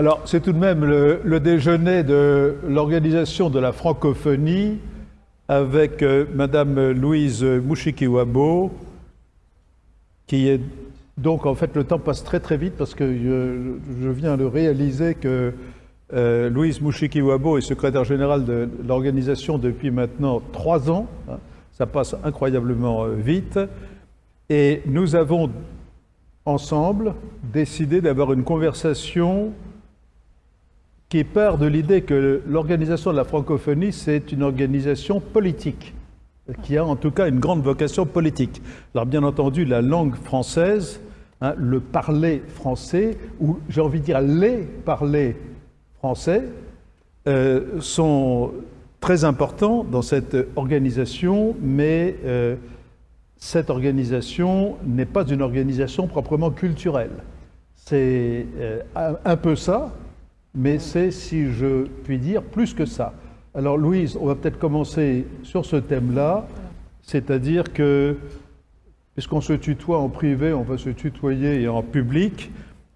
Alors, c'est tout de même le, déjeuner de l'organisation de la francophonie avec euh, Madame Louise Mouchikiwabo, qui est donc en fait le temps passe très très vite parce que je, viens de réaliser que euh, Louise Mouchikiwabo est secrétaire générale de l'organisation depuis maintenant trois ans. Hein. ça passe incroyablement euh, vite. Et nous avons ensemble décidé d'avoir une conversation qui part de l'idée que l'organisation de la francophonie, c'est une organisation politique, qui a en tout cas une grande vocation politique. Alors bien entendu, la langue française, hein, le parler français, ou j'ai envie de dire les parler français, euh, sont très importants dans cette organisation, mais euh, cette organisation n'est pas une organisation proprement culturelle. C'est euh, un peu ça, mais c'est, si je puis dire, plus que ça. Alors Louise, on va peut-être commencer sur ce thème-là, c'est-à-dire que, puisqu'on se tutoie en privé, on va se tutoyer en public,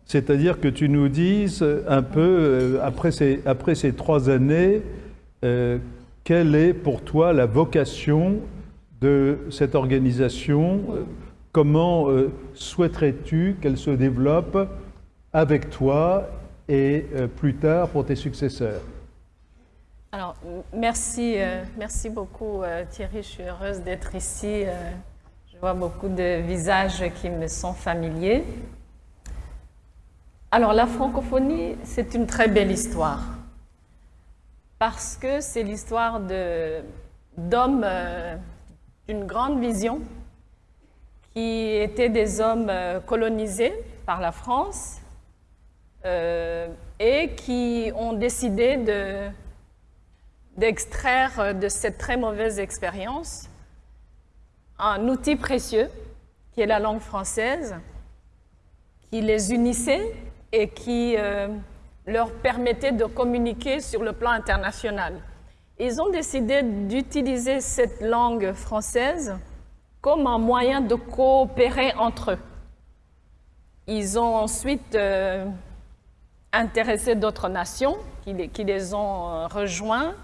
c'est-à-dire que tu nous dises un peu, euh, après ces, après ces trois années, euh, quelle est pour toi la vocation de cette organisation? Comment euh, souhaiterais-tu qu'elle se développe avec toi et euh, plus tard pour tes successeurs. Alors, merci, euh, merci beaucoup euh, Thierry, je suis heureuse d'être ici. je vois beaucoup de visages qui me sont familiers. Alors, la francophonie, c'est une très belle histoire parce que c'est l'histoire d'hommes d'une grande vision qui étaient des hommes colonisés par la France euh, et qui ont décidé d'extraire de, cette très mauvaise expérience un outil précieux qui est la langue française, qui les unissait et qui euh, leur permettait de communiquer sur le plan international. Ils ont décidé d'utiliser cette langue française comme un moyen de coopérer entre eux. Ils ont ensuite euh, intéressé d'autres nations qui les, ont euh, rejoints.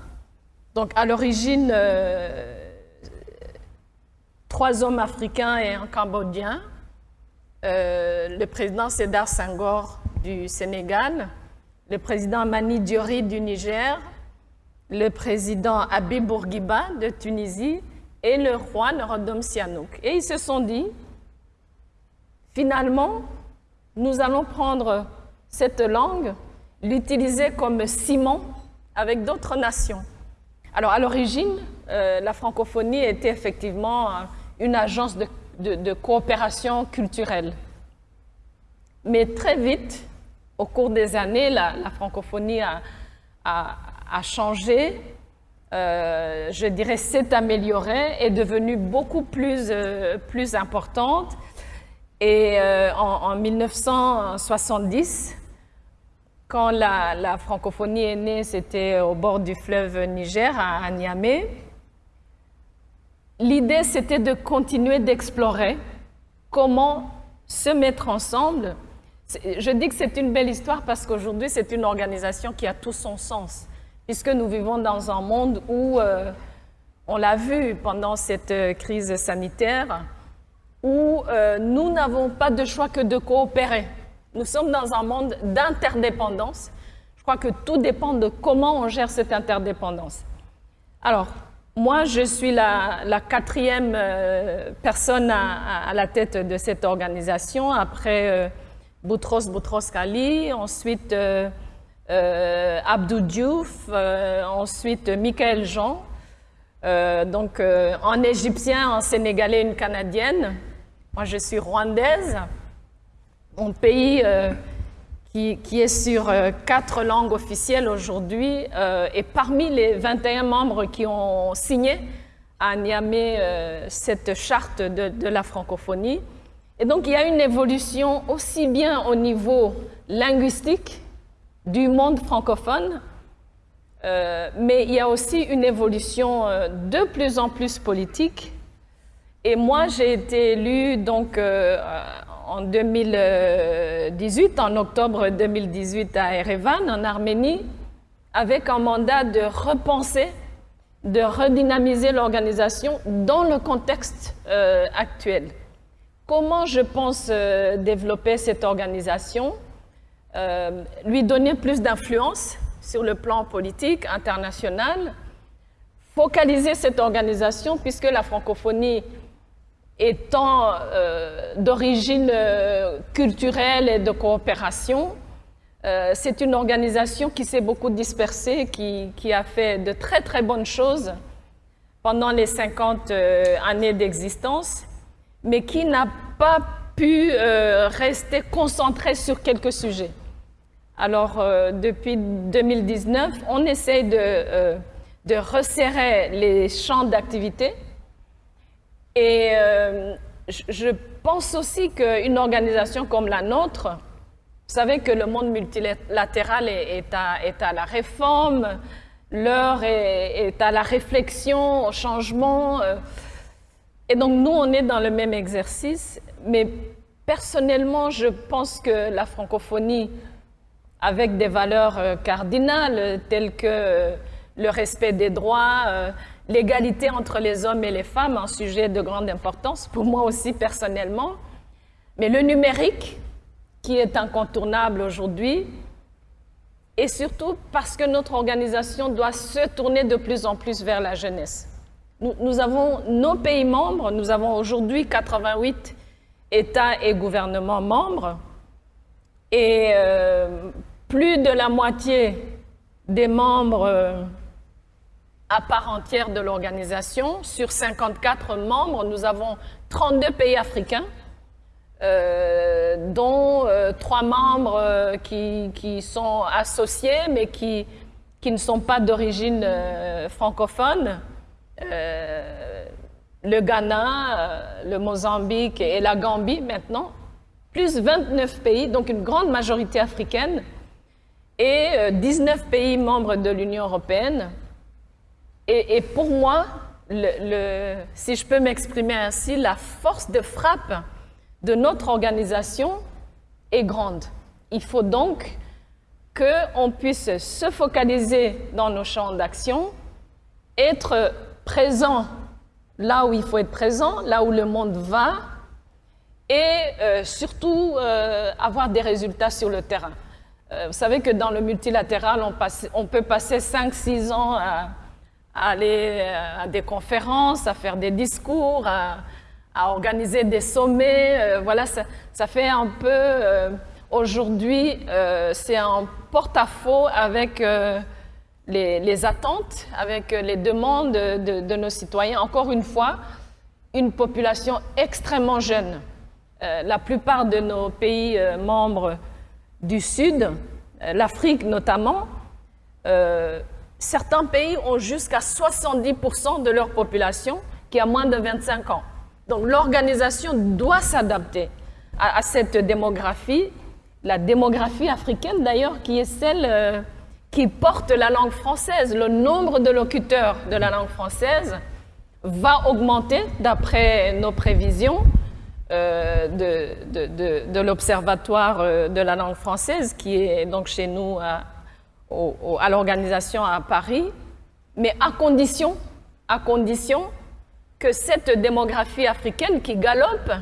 Donc à l'origine, euh, trois hommes africains et un Cambodgien. Euh, le président Sédar Senghor du Sénégal, le président Mani Diori du Niger, le président Habib Bourguiba de Tunisie et le roi Norodom Sihanouk. Et ils se sont dit, finalement, nous allons prendre cette langue, l'utiliser comme ciment avec d'autres nations. Alors, à l'origine, euh, la francophonie était effectivement euh, une agence de, coopération culturelle. Mais très vite, au cours des années, la, francophonie a, changé, euh, je dirais s'est améliorée, est devenue beaucoup plus, importante. Et en 1970, quand la, francophonie est née, c'était au bord du fleuve Niger, à, Niamey. L'idée, c'était de continuer d'explorer comment se mettre ensemble. Je dis que c'est une belle histoire parce qu'aujourd'hui, c'est une organisation qui a tout son sens, puisque nous vivons dans un monde où, euh, on l'a vu pendant cette euh, crise sanitaire, où euh, nous n'avons pas de choix que de coopérer. Nous sommes dans un monde d'interdépendance. Je crois que tout dépend de comment on gère cette interdépendance. Alors, moi, je suis la, quatrième euh, personne à, la tête de cette organisation, après euh, Boutros Boutros Ghali, ensuite euh, Abdou Diouf, ensuite Michael Jean, donc en égyptien, en sénégalais, une canadienne. Moi, je suis rwandaise un pays euh, qui, est sur euh, quatre langues officielles aujourd'hui euh, et parmi les 21 membres qui ont signé à Niamey cette charte de, la francophonie. Et donc il y a une évolution aussi bien au niveau linguistique du monde francophone, mais il y a aussi une évolution de plus en plus politique. Et moi, j'ai été élue donc en 2018, en octobre 2018 à Erevan, en Arménie, avec un mandat de repenser, de redynamiser l'organisation dans le contexte euh, actuel. Comment je pense euh, développer cette organisation euh, Lui donner plus d'influence sur le plan politique, international, focaliser cette organisation puisque la francophonie étant euh, d'origine culturelle et de coopération, c'est une organisation qui s'est beaucoup dispersée, qui, qui, a fait de très très bonnes choses pendant les 50 années d'existence mais qui n'a pas pu euh, rester concentré sur quelques sujets. Alors, euh, depuis 2019, on essaie de, euh, de resserrer les champs d'activité. Et je pense aussi qu'une organisation comme la nôtre, vous savez que le monde multilatéral est, à, la réforme, l'heure est, à la réflexion, au changement. Et donc, nous, on est dans le même exercice, mais personnellement, je pense que la francophonie, avec des valeurs euh, cardinales telles que euh, le respect des droits, euh, l'égalité entre les hommes et les femmes, un sujet de grande importance pour moi aussi personnellement, mais le numérique, qui est incontournable aujourd'hui, et surtout parce que notre organisation doit se tourner de plus en plus vers la jeunesse. Nous, avons nos pays membres, nous avons aujourd'hui 88 États et gouvernements membres, et euh, plus de la moitié des membres euh, à part entière de l'organisation. Sur 54 membres, nous avons 32 pays africains, euh, dont trois membres qui, qui, sont associés, mais qui, qui ne sont pas d'origine francophone. Euh, le Ghana, euh, le Mozambique et la Gambie maintenant, plus 29 pays, donc une grande majorité africaine, et 19 euh, pays membres de l'Union européenne. Et, pour moi, si je peux m'exprimer ainsi, la force de frappe de notre organisation est grande. Il faut donc qu'on puisse se focaliser dans nos champs d'action, être présent là où il faut être présent, là où le monde va, et euh, surtout euh, avoir des résultats sur le terrain. Euh, vous savez que dans le multilatéral, on peut passer 5-6 ans à, aller à des conférences, à faire des discours, à, à organiser des sommets. voilà, ça, fait un peu... Aujourd'hui, c'est un porte-à-faux avec les, attentes, avec les demandes de, nos citoyens. Encore une fois, une population extrêmement jeune. Euh, la plupart de nos pays euh, membres du Sud, euh, l'Afrique notamment, certains pays ont jusqu'à 70% de leur population qui a moins de 25 ans. Donc l'organisation doit s'adapter à, cette démographie, la démographie africaine d'ailleurs, qui est celle qui porte la langue française, le nombre de locuteurs de la langue française va augmenter d'après nos prévisions euh, de, de, de, l'Observatoire euh, de la langue française qui est donc chez nous à, à l'organisation à Paris, mais à condition, à condition que cette démographie africaine qui galope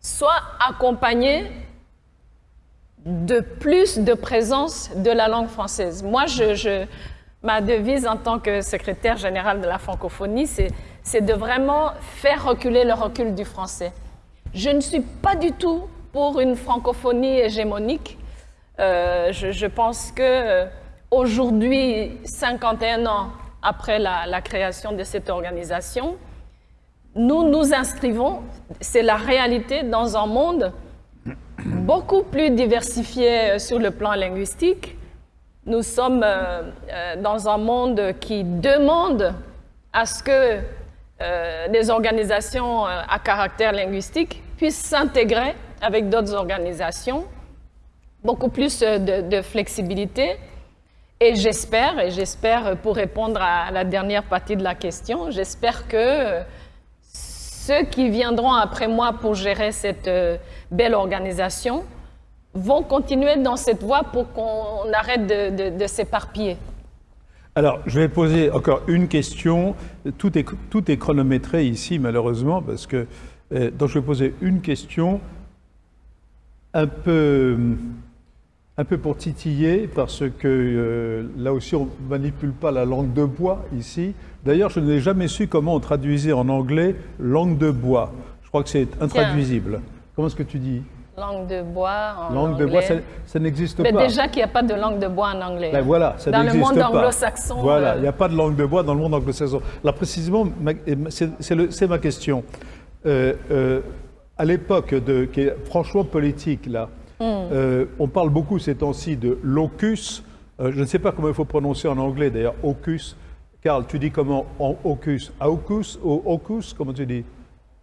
soit accompagnée de plus de présence de la langue française. Moi, je, ma devise en tant que secrétaire général de la francophonie, c'est de vraiment faire reculer le recul du français. Je ne suis pas du tout pour une francophonie hégémonique. Euh, je, pense que euh, aujourd'hui, 51 ans après la, création de cette organisation, nous nous inscrivons, c'est la réalité, dans un monde beaucoup plus diversifié euh, sur le plan linguistique. Nous sommes euh, euh, dans un monde qui demande à ce que des organisations à caractère linguistique puissent s'intégrer avec d'autres organisations, beaucoup plus de, flexibilité. Et j'espère, et j'espère pour répondre à la dernière partie de la question, j'espère que ceux qui viendront après moi pour gérer cette euh, belle organisation vont continuer dans cette voie pour qu'on arrête de, s'éparpiller. Alors, je vais poser encore une question. Tout est, tout est chronométré ici, malheureusement, parce que. Euh, donc, je vais poser une question un peu un peu pour titiller, parce que euh, là aussi on ne manipule pas la langue de bois ici. D'ailleurs, je n'ai jamais su comment on traduisait en anglais langue de bois. Je crois que c'est intraduisible. Comment est-ce que tu dis? Langue de bois en langue anglais. de bois, ça, n'existe pas. Mais déjà qu'il n'y a pas de langue de bois en anglais. Ben voilà, ça Dans le monde anglo-saxon. Voilà, euh, il n'y a pas de langue de bois dans le monde anglo-saxon. Là, précisément, c'est ma question. Euh, à l'époque qui est franchement politique, là, euh, on parle beaucoup ces temps-ci de locus. Euh, je ne sais pas comment il faut prononcer en anglais d'ailleurs, ocus. Carl, tu dis comment en ocus? Aucus ou ocus? Comment tu dis?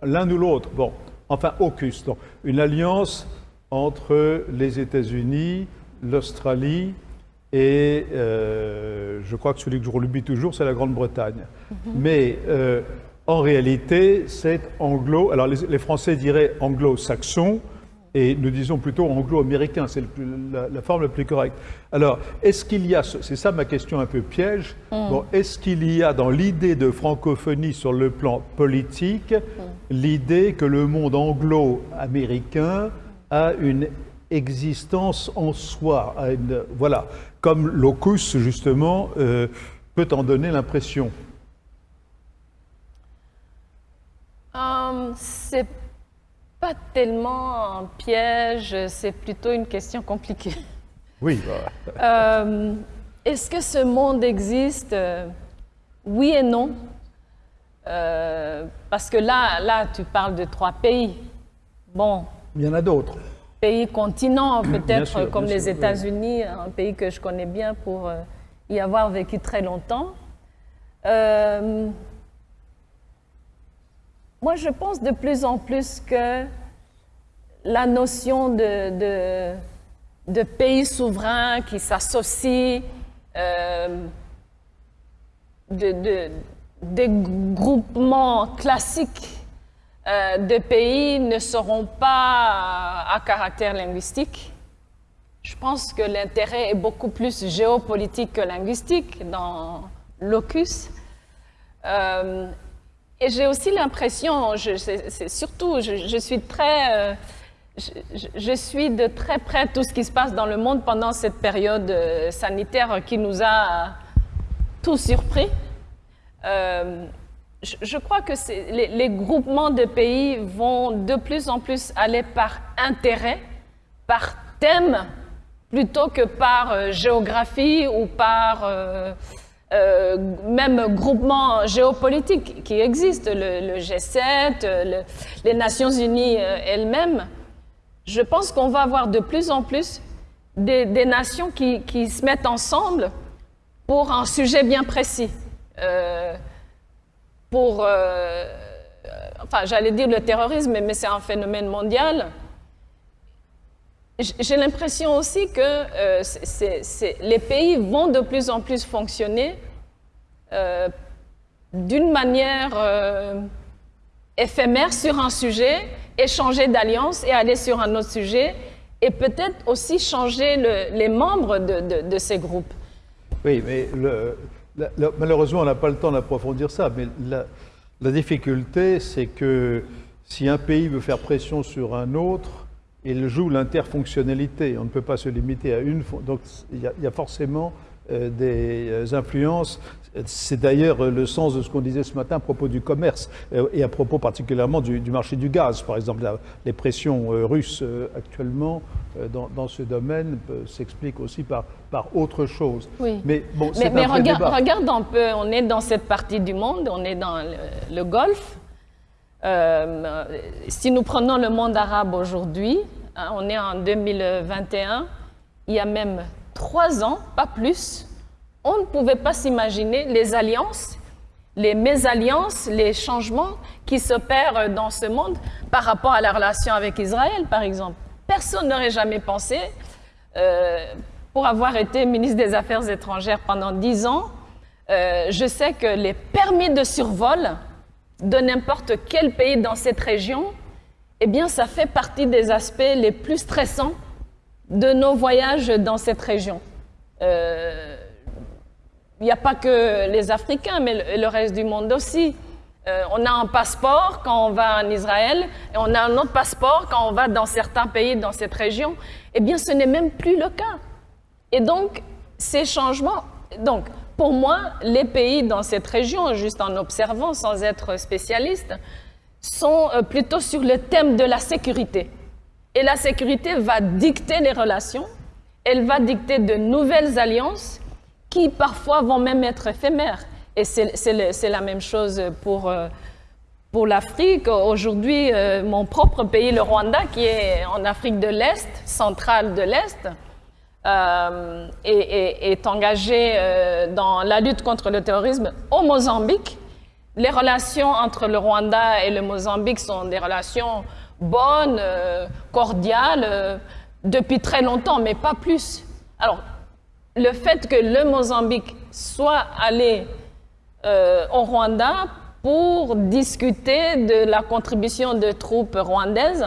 L'un ou l'autre. Bon, enfin, ocus. Donc, une alliance entre les États-Unis, l'Australie et euh, je crois que celui que je relubis toujours, c'est la Grande-Bretagne. Mm-hmm. Mais en réalité, c'est anglo. Alors, les Français diraient anglo-saxon et nous disons plutôt anglo-américain, c'est la, forme la plus correcte. Alors, est-ce qu'il y a, c'est ça ma question un peu piège, mm. bon, est-ce qu'il y a dans l'idée de francophonie sur le plan politique mm. l'idée que le monde anglo-américain a une existence en soi, voilà, comme locus justement euh, peut en donner l'impression? Um, C'est pas tellement un piège, c'est plutôt une question compliquée. Oui. Euh, est-ce que ce monde existe? Oui et non. Euh, parce que là, là, tu parles de trois pays. Bon. Il y en a d'autres. Pays continents, peut-être comme les États-Unis, un pays que je connais bien pour euh, y avoir vécu très longtemps. Moi, je pense de plus en plus que la notion de, pays souverain qui s'associe, euh, de, des groupements classiques euh, de pays ne seront pas à caractère linguistique. Je pense que l'intérêt est beaucoup plus géopolitique que linguistique dans l'ocus. Euh, et j'ai aussi l'impression, c'est surtout, je, suis très, euh, je, suis de très près tout ce qui se passe dans le monde pendant cette période euh, sanitaire qui nous a tous surpris. Euh, je, crois que les, groupements de pays vont de plus en plus aller par intérêt, par thème, plutôt que par géographie ou par euh, même groupements géopolitiques qui existent, le, G7, les Nations Unies euh, elles-mêmes, je pense qu'on va avoir de plus en plus des, nations qui, se mettent ensemble pour un sujet bien précis. Euh, pour, enfin, j'allais dire le terrorisme, mais c'est un phénomène mondial. J'ai l'impression aussi que euh, les pays vont de plus en plus fonctionner euh, d'une manière euh, éphémère sur un sujet, échanger d'alliance et aller sur un autre sujet, et peut-être aussi changer les membres de, ces groupes. Oui, mais malheureusement, on n'a pas le temps d'approfondir ça, mais la difficulté, c'est que si un pays veut faire pression sur un autre, il joue l'interfonctionnalité. On ne peut pas se limiter à une. Donc il y a, forcément euh, des euh, influences. C'est d'ailleurs le sens de ce qu'on disait ce matin à propos du commerce euh, et à propos particulièrement du, marché du gaz. Par exemple, les pressions russes actuellement dans, ce domaine s'expliquent aussi par, par autre chose. Oui. Mais bon, mais, mais regarde, regarde, un peu, on est dans cette partie du monde, on est dans le, le Golfe. Euh, si nous prenons le monde arabe aujourd'hui, hein, on est en 2021, il y a même trois ans, pas plus, on ne pouvait pas s'imaginer les alliances, les mésalliances, les changements qui s'opèrent dans ce monde par rapport à la relation avec Israël, par exemple. Personne n'aurait jamais pensé, euh, pour avoir été ministre des Affaires étrangères pendant dix ans, euh, je sais que les permis de survol de n'importe quel pays dans cette région, eh bien, ça fait partie des aspects les plus stressants de nos voyages dans cette région. Euh, il n'y a pas que les Africains, mais le, reste du monde aussi. Euh, on a un passeport quand on va en Israël et on a un autre passeport quand on va dans certains pays dans cette région. Eh bien, ce n'est même plus le cas. Et donc, ces changements, donc, pour moi, les pays dans cette région, juste en observant sans être spécialiste, sont euh, plutôt sur le thème de la sécurité. Et la sécurité va dicter les relations, elle va dicter de nouvelles alliances qui parfois vont même être éphémères. Et c'est la même chose pour, euh, pour l'Afrique. Aujourd'hui, euh, mon propre pays, le Rwanda, qui est en Afrique de l'Est, centrale de l'Est, euh, est, engagé dans la lutte contre le terrorisme au Mozambique. Les relations entre le Rwanda et le Mozambique sont des relations bonnes, cordiales, depuis très longtemps, mais pas plus. Alors, le fait que le Mozambique soit allé euh, au Rwanda pour discuter de la contribution de troupes rwandaises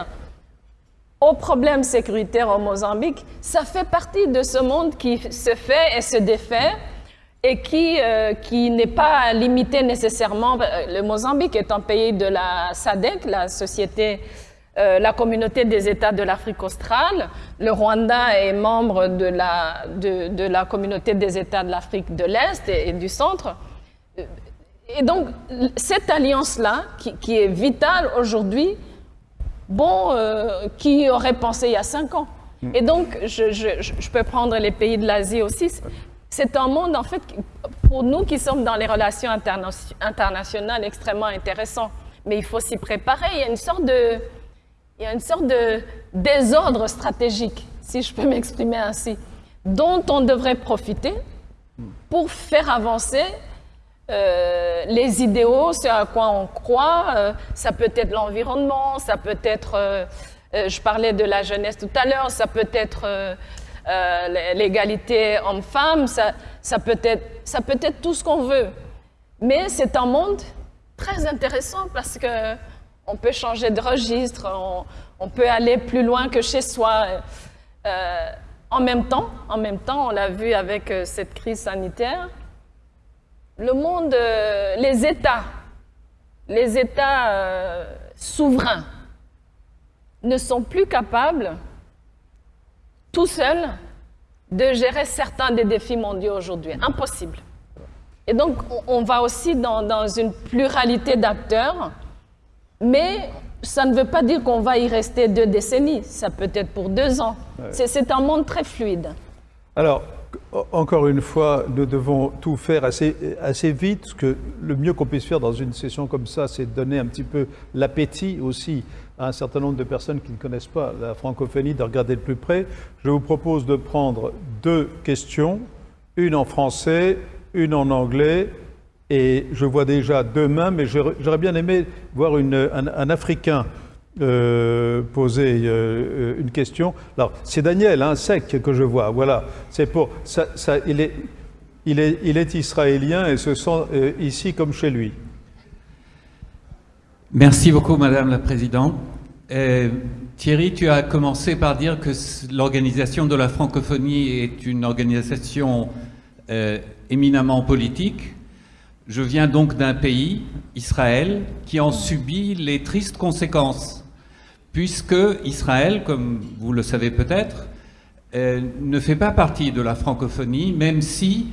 au problème sécuritaire au Mozambique, ça fait partie de ce monde qui se fait et se défait et qui, euh, qui n'est pas limité nécessairement. Le Mozambique est un pays de la SADC, la Société euh, la communauté des États de l'Afrique australe. Le Rwanda est membre de la, de, la communauté des États de l'Afrique de l'Est et, du Centre. Et donc, cette alliance-là, qui, est vitale aujourd'hui, bon, euh, qui aurait pensé il y a cinq ans hmm. Et donc, je, je, peux prendre les pays de l'Asie aussi. C'est un monde, en fait, pour nous qui sommes dans les relations internationales, extrêmement intéressant. Mais il faut s'y préparer. Il y a une sorte de, il y a une sorte de désordre stratégique, si je peux m'exprimer ainsi, dont on devrait profiter pour faire avancer euh, les idéaux, ce à quoi on croit. Euh, ça peut être l'environnement, ça peut être, euh, je parlais de la jeunesse tout à l'heure, ça peut être l'égalité homme-femme, ça, peut être, ça peut être tout ce qu'on veut. Mais c'est un monde très intéressant parce que on peut changer de registre, on, peut aller plus loin que chez soi. En même temps, en même temps, on l'a vu avec cette crise sanitaire, le monde, euh, les États, les États souverains ne sont plus capables, tout seuls, de gérer certains des défis mondiaux aujourd'hui. Impossible. Et donc, on va aussi dans, dans une pluralité d'acteurs mais ça ne veut pas dire qu'on va y rester deux décennies. Ça peut être pour deux ans. C'est un monde très fluide. Alors, encore une fois, nous devons tout faire assez, vite, parce que le mieux qu'on puisse faire dans une session comme ça, c'est donner un petit peu l'appétit aussi à un certain nombre de personnes qui ne connaissent pas la francophonie, de regarder de plus près. Je vous propose de prendre deux questions, une en français, une en anglais, et je vois déjà deux mains, mais j'aurais bien aimé voir un, Africain euh, poser euh, une question. Alors, c'est Daniel, un hein, sec que je vois. Voilà, c'est pour ça, il, est, il, est, il est israélien et se sent euh, ici comme chez lui. Merci beaucoup, Madame la Présidente. Thierry, tu as commencé par dire que l'organisation de la francophonie est une organisation éminemment politique. Je viens donc d'un pays, Israël, qui en subit les tristes conséquences, puisque Israël, comme vous le savez peut-être, euh, ne fait pas partie de la francophonie, même si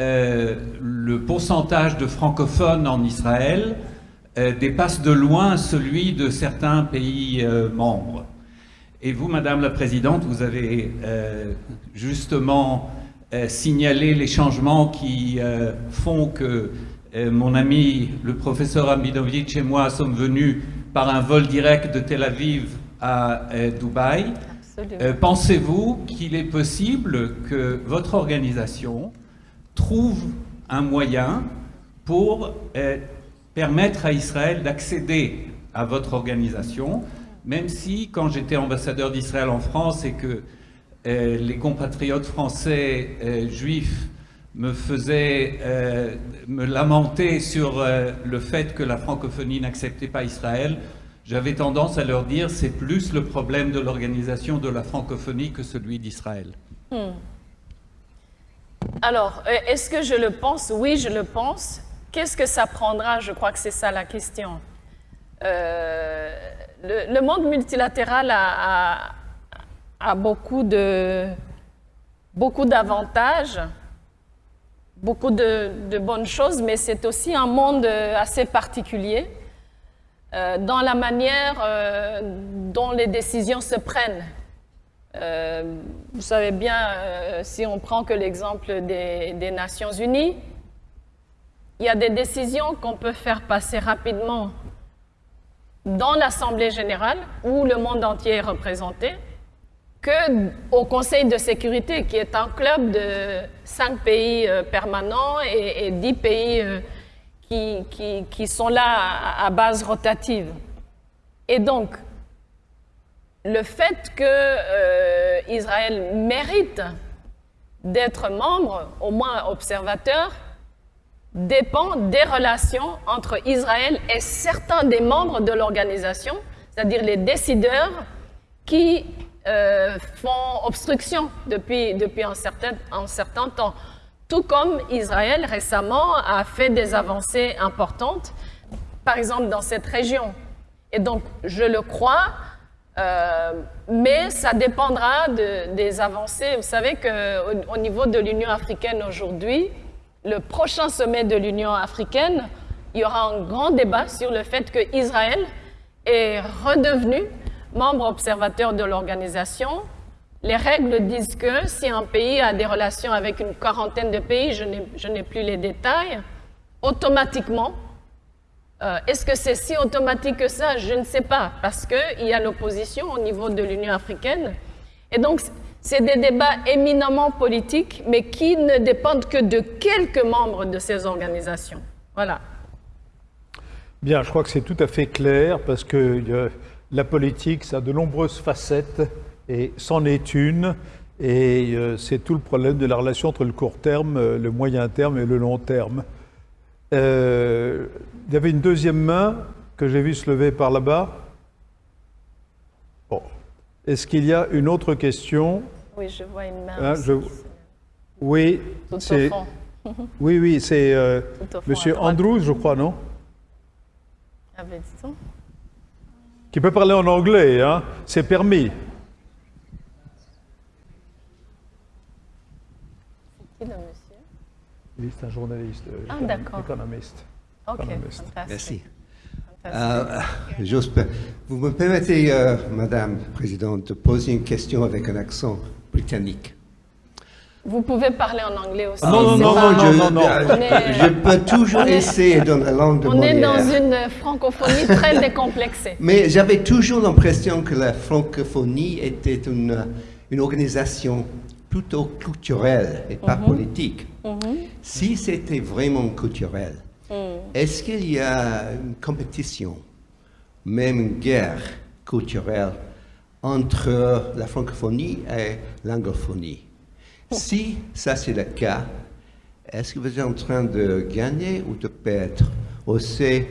euh, le pourcentage de francophones en Israël euh, dépasse de loin celui de certains pays membres. Et vous, Madame la Présidente, vous avez justement signalé les changements qui font que mon ami, le professeur Amidovic et moi sommes venus par un vol direct de Tel Aviv à euh, Dubaï. Euh, pensez-vous qu'il est possible que votre organisation trouve un moyen pour euh, permettre à Israël d'accéder à votre organisation, même si, quand j'étais ambassadeur d'Israël en France et que les compatriotes français juifs me faisait euh, me lamenter sur euh, le fait que la francophonie n'acceptait pas Israël, j'avais tendance à leur dire c'est plus le problème de l'organisation de la francophonie que celui d'Israël. Hmm. Alors, euh, est-ce que je le pense? Oui, je le pense. Qu'est-ce que ça prendra? Je crois que c'est ça la question. le, monde multilatéral a, a de beaucoup d'avantages de, bonnes choses, mais c'est aussi un monde euh, assez particulier euh, dans la manière euh, dont les décisions se prennent. vous savez bien, si on prend que l'exemple des, Nations Unies, il y a des décisions qu'on peut faire passer rapidement dans l'Assemblée générale où le monde entier est représenté, au Conseil de sécurité, qui est un club de cinq pays euh, permanents et, dix pays euh, qui, qui, sont là à, base rotative. Et donc, le fait que euh, Israël mérite d'être membre, au moins observateur, dépend des relations entre Israël et certains des membres de l'organisation, c'est-à-dire les décideurs qui euh, font obstruction depuis, depuis un, certain, un certain temps. Tout comme Israël récemment a fait des avancées importantes, par exemple dans cette région. Et donc, je le crois, euh, mais ça dépendra de, des avancées. Vous savez qu'au au niveau de l'Union africaine aujourd'hui, le prochain sommet de l'Union africaine, il y aura un grand débat sur le fait que Israël est redevenu membre observateur de l'organisation. Les règles disent que si un pays a des relations avec une quarantaine de pays, je n'ai plus les détails, automatiquement, euh, est-ce que c'est si automatique que ça? Je ne sais pas, parce qu'il y a l'opposition au niveau de l'Union africaine. Et donc, c'est des débats éminemment politiques, mais qui ne dépendent que de quelques membres de ces organisations. Voilà. Bien, je crois que c'est tout à fait clair, parce que la politique, ça a de nombreuses facettes et c'en est une. Et euh, c'est tout le problème de la relation entre le court terme, euh, le moyen terme et le long terme. Euh, il y avait une deuxième main que j'ai vu se lever par là-bas. Bon. Est-ce qu'il y a une autre question? Oui, je vois une main. Hein, oui, c'est. oui, oui, c'est Monsieur Andrews, je crois, non? Ah, ben, qui peut parler en anglais, hein, c'est permis. C'est qui le monsieur? Il est un journaliste, euh, ah, d'accord. économiste. Ok, Merci. Euh, vous me permettez, euh, Madame la Présidente, de poser une question avec un accent britannique. Vous pouvez parler en anglais aussi. non, non, non, non, non, Je peux toujours essayer dans la langue de On est dans une francophonie très décomplexée. Mais j'avais toujours l'impression que la francophonie était une, une organisation plutôt culturelle et pas mhm. politique. Mhm. Si c'était vraiment culturel, mhm. est-ce qu'il y a une compétition, même une guerre culturelle entre la francophonie et l'anglophonie? Si ça c'est le cas, est-ce que vous êtes en train de gagner ou de perdre Ou c'est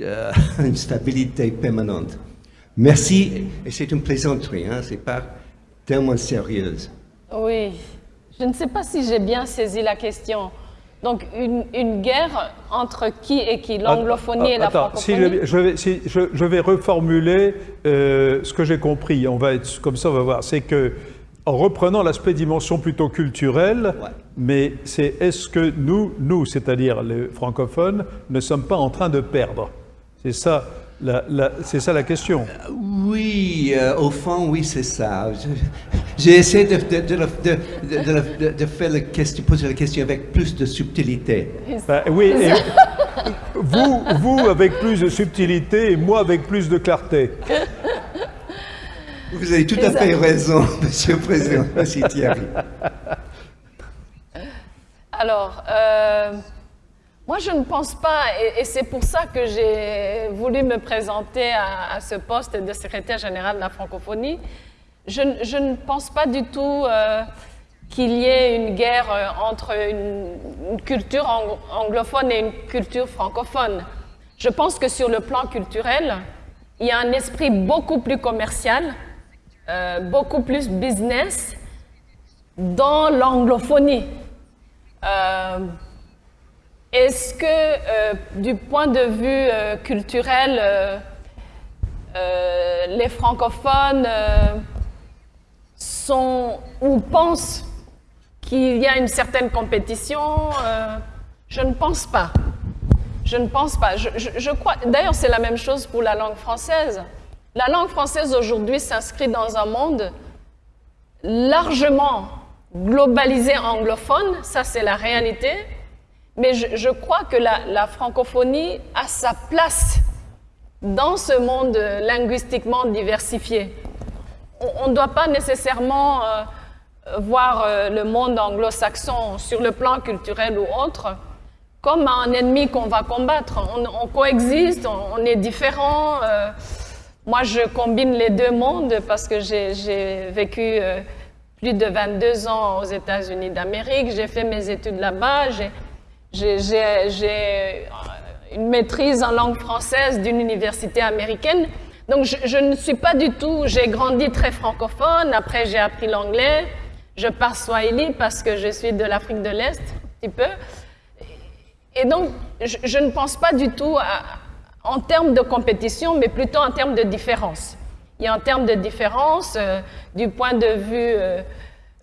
euh, une stabilité permanente? Merci, et c'est une plaisanterie, hein, c'est pas tellement sérieuse. Oui, je ne sais pas si j'ai bien saisi la question. Donc, une, guerre entre qui et qui? L'anglophonie et la francophonie si je, vais, si je, vais reformuler euh, ce que j'ai compris. On va être comme ça, on va voir. C'est que en reprenant l'aspect dimension plutôt culturelle, mais c'est est-ce que nous, nous, c'est-à-dire les francophones, ne sommes pas en train de perdre? C'est ça, la, c'est ça la question. Euh, oui, euh, au fond, oui, c'est ça. J'ai essayé de, de, faire la question, poser la question avec plus de subtilité. Ben, oui, vous, vous avec plus de subtilité et moi avec plus de clarté. Vous avez tout à fait raison, Monsieur le Président. Merci Thierry. Alors, euh, moi je ne pense pas, et, c'est pour ça que j'ai voulu me présenter à, ce poste de secrétaire général de la francophonie, je, ne pense pas du tout euh, qu'il y ait une guerre euh, entre une, culture anglophone et une culture francophone. Je pense que sur le plan culturel, il y a un esprit beaucoup plus commercial, euh, beaucoup plus business dans l'anglophonie. Euh, est-ce que, du point de vue culturel, les francophones sont ou pensent qu'il y a une certaine compétition euh, Je ne pense pas. Je ne pense pas. Je, crois. D'ailleurs, c'est la même chose pour la langue française. La langue française aujourd'hui s'inscrit dans un monde largement globalisé anglophone, ça c'est la réalité, mais je, crois que la, francophonie a sa place dans ce monde linguistiquement diversifié. On ne doit pas nécessairement euh, voir euh, le monde anglo-saxon sur le plan culturel ou autre comme un ennemi qu'on va combattre. On, coexiste, on, est différents. Euh. Moi, je combine les deux mondes parce que j'ai vécu euh, plus de 22 ans aux États-Unis d'Amérique. J'ai fait mes études là-bas. J'ai une maîtrise en langue française d'une université américaine. Donc, je, ne suis pas du tout... J'ai grandi très francophone. Après, j'ai appris l'anglais. Je parle swahili parce que je suis de l'Afrique de l'Est, un petit peu. Et donc, je, ne pense pas du tout en termes de compétition, mais plutôt en termes de différence. A en termes de différence euh, du point de vue, euh,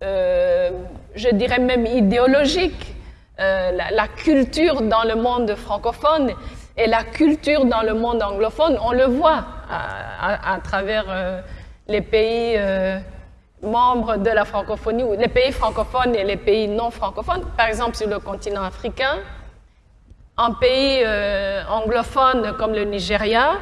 euh, je dirais même idéologique. La, culture dans le monde francophone et la culture dans le monde anglophone, on le voit à, travers les pays membres de la francophonie, les pays francophones et les pays non francophones, par exemple sur le continent africain, un pays euh, anglophone comme le Nigeria,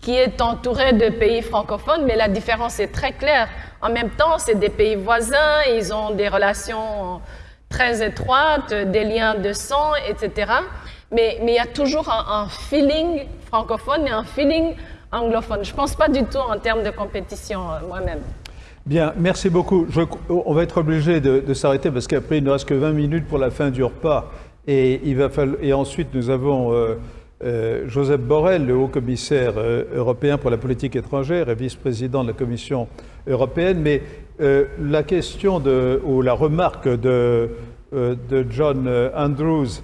qui est entouré de pays francophones, mais la différence est très claire. En même temps, c'est des pays voisins, ils ont des relations très étroites, des liens de sang, etc. Mais, il y a toujours un, feeling francophone et un feeling anglophone. Je ne pense pas du tout en termes de compétition euh, moi-même. Bien, merci beaucoup. on va être obligé de, s'arrêter parce qu'après, il ne reste que 20 minutes pour la fin du repas. Et, il va falloir, et ensuite, nous avons euh, euh, Joseph Borrell, le haut-commissaire euh, européen pour la politique étrangère et vice-président de la Commission européenne. Mais la question de, ou la remarque de, de John Andrews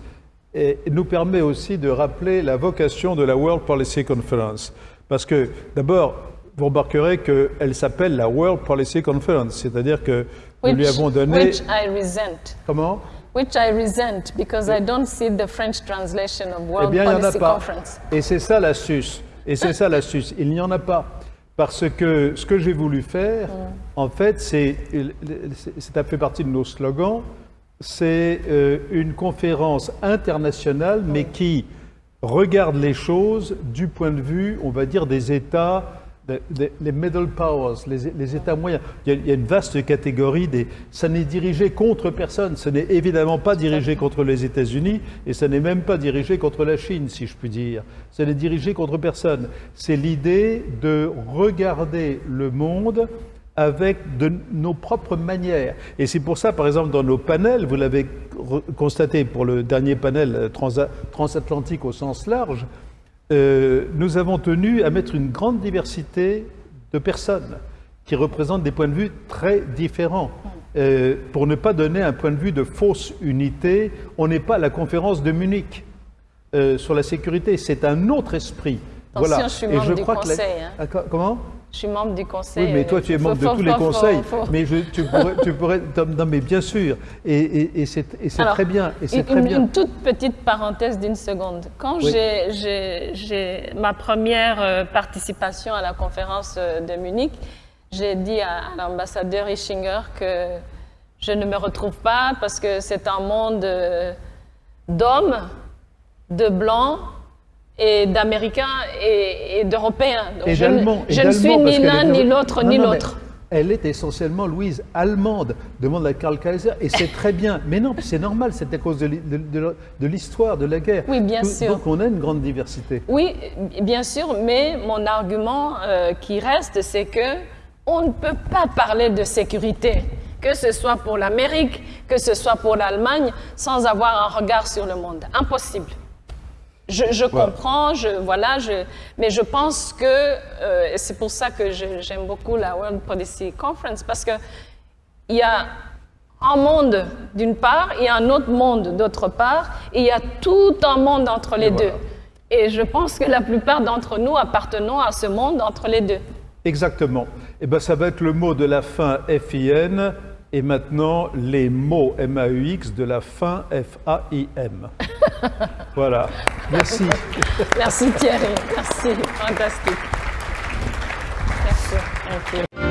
nous permet aussi de rappeler la vocation de la World Policy Conference. Parce que, d'abord, vous remarquerez qu'elle s'appelle la World Policy Conference, c'est-à-dire que nous lui avons donné... Which I resent. Comment? Which I resent, because I don't see the French translation of World eh bien, Policy il en a pas. Conference. Et c'est ça l'astuce. Et c'est ça l'astuce. Il n'y en a pas. Parce que ce que j'ai voulu faire, mm. en fait, c'est, ça fait partie de nos slogans, c'est euh, une conférence internationale, mais mm. qui regarde les choses du point de vue, on va dire, des États les middle powers, les, États moyens. Il y, a, une vaste catégorie des. Ça n'est dirigé contre personne. Ce n'est évidemment pas dirigé contre les États-Unis et ça n'est même pas dirigé contre la Chine, si je puis dire. Ça n'est dirigé contre personne. C'est l'idée de regarder le monde avec de nos propres manières. Et c'est pour ça, par exemple, dans nos panels, vous l'avez constaté pour le dernier panel transatlantique au sens large, euh, nous avons tenu à mettre une grande diversité de personnes qui représentent des points de vue très différents. Euh, pour ne pas donner un point de vue de fausse unité, on n'est pas à la conférence de Munich euh, sur la sécurité, c'est un autre esprit. voilà. je suis membre Et je du crois conseil. Que hein. ah, Comment? Je suis membre du conseil. Oui, mais toi, tu es membre de tous les conseils. Mais tu, pourrais, tu pourrais. Non, mais bien sûr. Et, c'est très bien. Et une, très bien. une toute petite parenthèse d'une seconde. Quand j'ai ma première euh, participation à la conférence euh, de Munich, j'ai dit à, l'ambassadeur Ischinger que je ne me retrouve pas parce que c'est un monde euh, d'hommes, de blancs, et d'Américains et, d'Européens. Je ne suis ni l'un, ni l'autre, ni l'autre. Elle est essentiellement, Louise, allemande, demande à Karl Kaiser, et c'est très bien. Mais non, c'est normal, c'est à cause de, l'histoire, de la guerre. Oui, bien sûr. Donc on a une grande diversité. Oui, bien sûr, mais mon argument euh, qui reste, c'est que on ne peut pas parler de sécurité que ce soit pour l'Amérique, que ce soit pour l'Allemagne, sans avoir un regard sur le monde. Impossible. Je, comprends, je, voilà, je, mais je pense que, euh, c'est pour ça que j'aime beaucoup la World Policy Conference, parce qu'il y a un monde d'une part, il y a un autre monde d'autre part, et il y a tout un monde entre les deux. Et je pense que la plupart d'entre nous appartenons à ce monde entre les deux. Exactement. Et eh ben, ça va être le mot de la fin FIN et maintenant les mots MAUX de la fin FAIM. voilà. Merci. Merci Thierry. Merci. Fantastique. Merci.